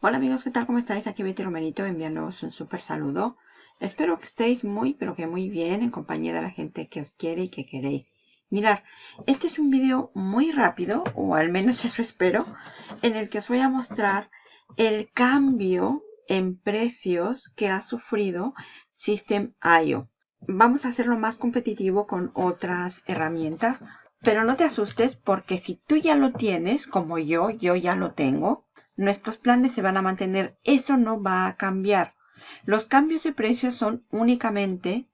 Hola amigos, ¿qué tal? ¿Cómo estáis? Aquí Betty Romerito enviándoos un súper saludo. Espero que estéis muy, pero que muy bien en compañía de la gente que os quiere y que queréis. Mirar, este es un vídeo muy rápido, o al menos eso espero, en el que os voy a mostrar el cambio en precios que ha sufrido System.io. Vamos a hacerlo más competitivo con otras herramientas, pero no te asustes porque si tú ya lo tienes, como yo, yo ya lo tengo, nuestros planes se van a mantener. Eso no va a cambiar. Los cambios de precios son únicamente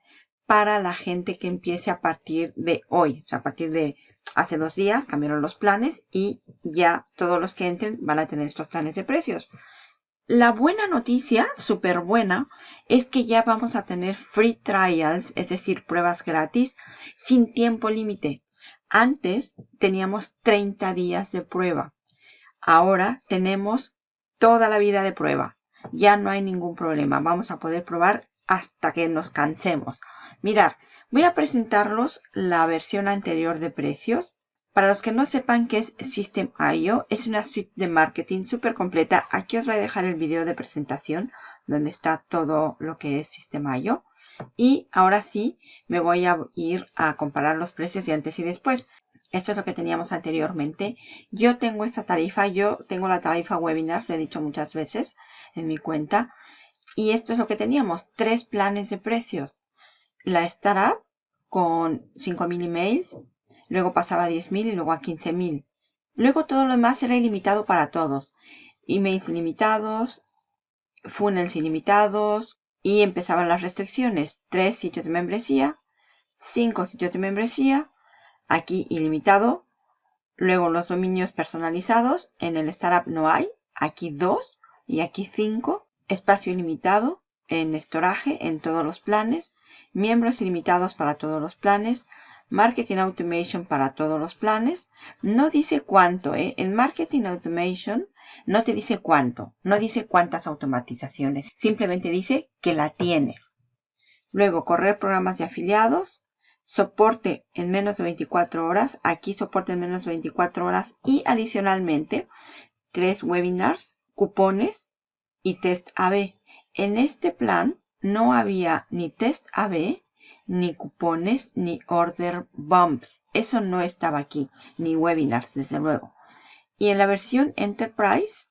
para la gente que empiece a partir de hoy. O sea, a partir de hace dos días cambiaron los planes y ya todos los que entren van a tener estos planes de precios. La buena noticia, súper buena, es que ya vamos a tener free trials, es decir, pruebas gratis sin tiempo límite. Antes teníamos 30 días de prueba. Ahora tenemos toda la vida de prueba. Ya no hay ningún problema. Vamos a poder probar hasta que nos cansemos. Mirar, voy a presentarlos la versión anterior de precios. Para los que no sepan qué es System.io, es una suite de marketing súper completa. Aquí os voy a dejar el video de presentación donde está todo lo que es System.io. Y ahora sí, me voy a ir a comparar los precios de antes y después. Esto es lo que teníamos anteriormente. Yo tengo esta tarifa, yo tengo la tarifa webinar, lo he dicho muchas veces en mi cuenta. Y esto es lo que teníamos, tres planes de precios. La startup con 5.000 emails, luego pasaba a 10.000 y luego a 15.000. Luego todo lo demás era ilimitado para todos. Emails ilimitados, funnels ilimitados y empezaban las restricciones. Tres sitios de membresía, cinco sitios de membresía, aquí ilimitado. Luego los dominios personalizados, en el Startup no hay, aquí dos y aquí cinco. Espacio ilimitado en estoraje en todos los planes. Miembros ilimitados para todos los planes. Marketing Automation para todos los planes. No dice cuánto, ¿eh? En Marketing Automation no te dice cuánto, no dice cuántas automatizaciones, simplemente dice que la tienes. Luego, correr programas de afiliados, soporte en menos de 24 horas, aquí soporte en menos de 24 horas y adicionalmente tres webinars, cupones y test AB. En este plan no había ni test AB, ni cupones, ni order bumps. Eso no estaba aquí, ni webinars, desde luego. Y en la versión Enterprise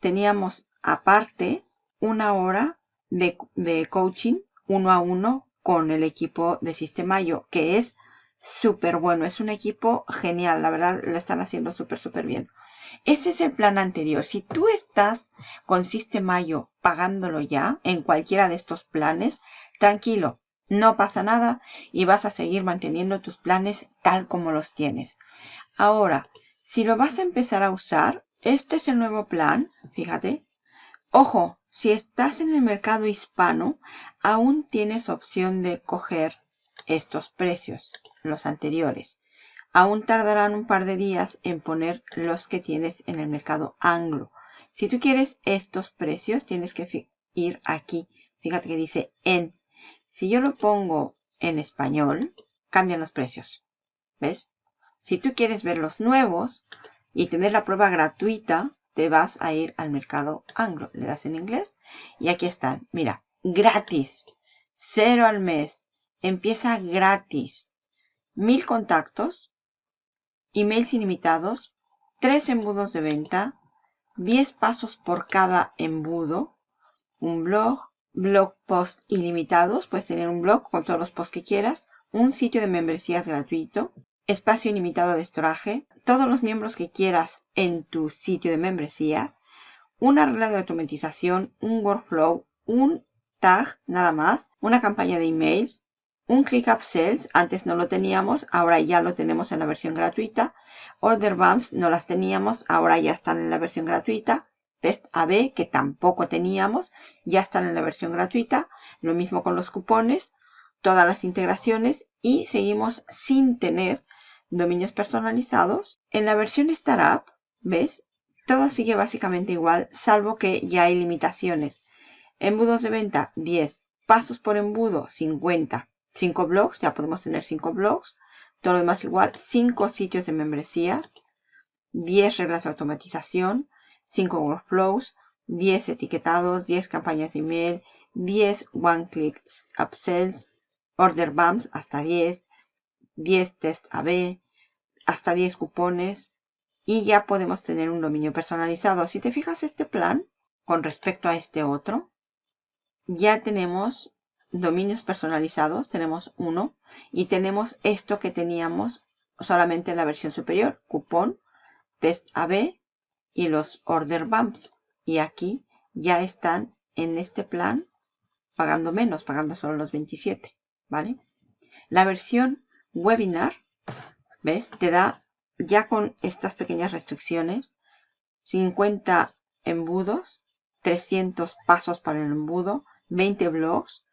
teníamos aparte una hora de, de coaching uno a uno con el equipo de Sistemayo, que es súper bueno. Es un equipo genial, la verdad lo están haciendo súper, súper bien. Ese es el plan anterior. Si tú estás con Sistemayo pagándolo ya en cualquiera de estos planes, tranquilo, no pasa nada y vas a seguir manteniendo tus planes tal como los tienes. Ahora, si lo vas a empezar a usar, este es el nuevo plan, fíjate. Ojo, si estás en el mercado hispano, aún tienes opción de coger estos precios, los anteriores. Aún tardarán un par de días en poner los que tienes en el mercado anglo. Si tú quieres estos precios, tienes que ir aquí. Fíjate que dice en. Si yo lo pongo en español, cambian los precios. ¿Ves? Si tú quieres ver los nuevos y tener la prueba gratuita, te vas a ir al mercado anglo. Le das en inglés y aquí están. Mira, gratis. Cero al mes. Empieza gratis. Mil contactos. Emails ilimitados. Tres embudos de venta. Diez pasos por cada embudo. Un blog. Blog post ilimitados. Puedes tener un blog con todos los posts que quieras. Un sitio de membresías gratuito espacio ilimitado de estoraje, todos los miembros que quieras en tu sitio de membresías, una regla de automatización, un workflow, un tag nada más, una campaña de emails, un ClickUp Sales, antes no lo teníamos, ahora ya lo tenemos en la versión gratuita. Order Bumps no las teníamos, ahora ya están en la versión gratuita. Test AB, que tampoco teníamos, ya están en la versión gratuita. Lo mismo con los cupones, todas las integraciones y seguimos sin tener dominios personalizados. En la versión Startup, ¿ves? Todo sigue básicamente igual, salvo que ya hay limitaciones. Embudos de venta, 10. Pasos por embudo, 50. 5 blogs, ya podemos tener 5 blogs. Todo lo demás igual. 5 sitios de membresías. 10 reglas de automatización. 5 workflows. 10 etiquetados, 10 campañas de email, 10 one-click upsells, order bumps hasta 10, 10 test AB, hasta 10 cupones y ya podemos tener un dominio personalizado. Si te fijas este plan con respecto a este otro, ya tenemos dominios personalizados, tenemos uno y tenemos esto que teníamos solamente en la versión superior, cupón, test AB y los order bumps. Y aquí ya están en este plan pagando menos, pagando solo los 27, ¿vale? La versión webinar, ¿ves? Te da ya con estas pequeñas restricciones 50 embudos, 300 pasos para el embudo, 20 blogs,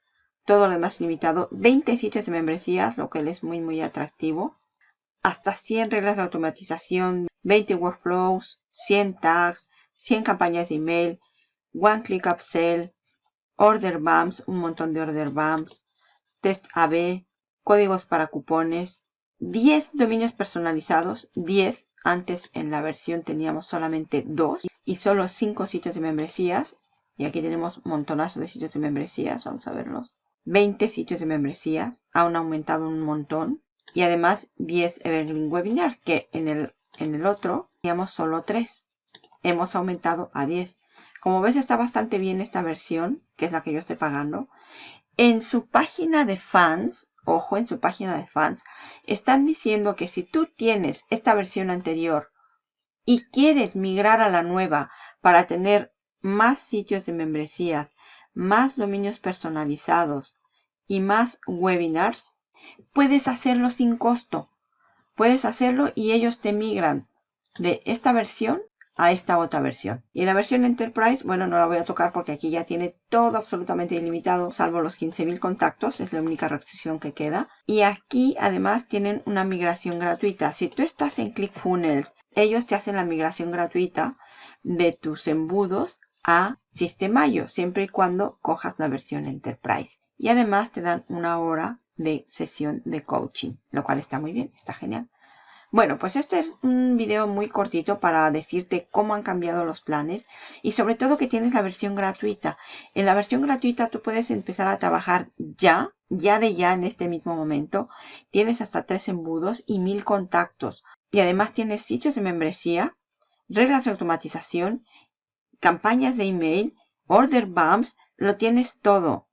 todo lo demás limitado, 20 sitios de membresías, lo cual es muy muy atractivo, hasta 100 reglas de automatización, 20 workflows, 100 tags, 100 campañas de email, one click upsell, order bumps, un montón de order bumps, test AB, códigos para cupones, 10 dominios personalizados, 10. Antes en la versión teníamos solamente 2 y solo 5 sitios de membresías. Y aquí tenemos montonazo de sitios de membresías, vamos a verlos. 20 sitios de membresías, han aumentado un montón. Y además 10 Evergreen Webinars, que en el, en el otro teníamos solo 3. Hemos aumentado a 10. Como ves está bastante bien esta versión, que es la que yo estoy pagando. En su página de fans, ojo, en su página de fans, están diciendo que si tú tienes esta versión anterior y quieres migrar a la nueva para tener más sitios de membresías, más dominios personalizados y más webinars, puedes hacerlo sin costo. Puedes hacerlo y ellos te migran de esta versión a esta otra versión. Y la versión Enterprise, bueno, no la voy a tocar porque aquí ya tiene todo absolutamente ilimitado, salvo los 15.000 contactos, es la única restricción que queda. Y aquí además tienen una migración gratuita. Si tú estás en ClickFunnels, ellos te hacen la migración gratuita de tus embudos a Sistemayo, siempre y cuando cojas la versión Enterprise. Y además te dan una hora de sesión de coaching, lo cual está muy bien, está genial. Bueno, pues este es un video muy cortito para decirte cómo han cambiado los planes y sobre todo que tienes la versión gratuita. En la versión gratuita tú puedes empezar a trabajar ya, ya de ya en este mismo momento. Tienes hasta tres embudos y mil contactos. Y además tienes sitios de membresía, reglas de automatización campañas de email, order bumps, lo tienes todo.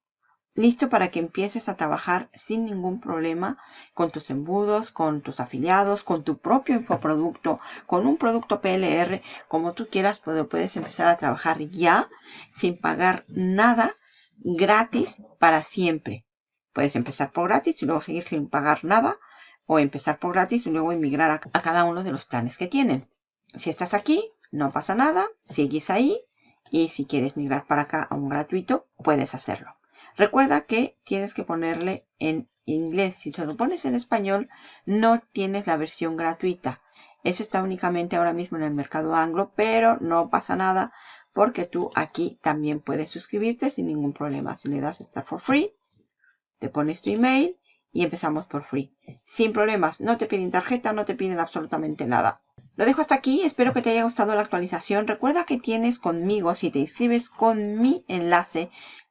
Listo para que empieces a trabajar sin ningún problema con tus embudos, con tus afiliados, con tu propio infoproducto, con un producto PLR, como tú quieras, pues puedes empezar a trabajar ya sin pagar nada gratis para siempre. Puedes empezar por gratis y luego seguir sin pagar nada o empezar por gratis y luego emigrar a, a cada uno de los planes que tienen. Si estás aquí, no pasa nada, sigues ahí y si quieres migrar para acá a un gratuito, puedes hacerlo. Recuerda que tienes que ponerle en inglés. Si te lo pones en español, no tienes la versión gratuita. Eso está únicamente ahora mismo en el mercado anglo, pero no pasa nada porque tú aquí también puedes suscribirte sin ningún problema. Si le das Start for Free, te pones tu email y empezamos por free. Sin problemas, no te piden tarjeta, no te piden absolutamente nada. Lo dejo hasta aquí, espero que te haya gustado la actualización. Recuerda que tienes conmigo, si te inscribes con mi enlace,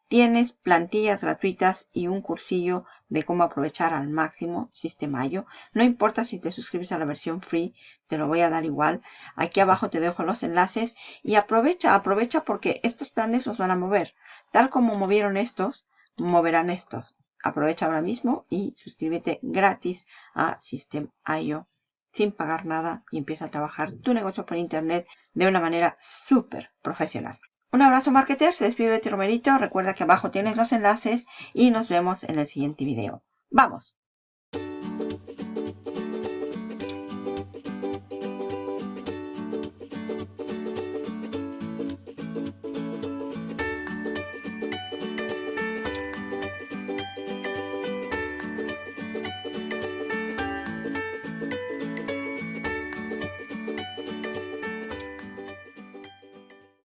tienes plantillas gratuitas y un cursillo de cómo aprovechar al máximo Sistemayo. No importa si te suscribes a la versión free, te lo voy a dar igual. Aquí abajo te dejo los enlaces y aprovecha, aprovecha porque estos planes los van a mover. Tal como movieron estos, moverán estos. Aprovecha ahora mismo y suscríbete gratis a System.io sin pagar nada y empieza a trabajar tu negocio por internet de una manera súper profesional. Un abrazo marketer, se despide de ti Romerito, recuerda que abajo tienes los enlaces y nos vemos en el siguiente video. ¡Vamos!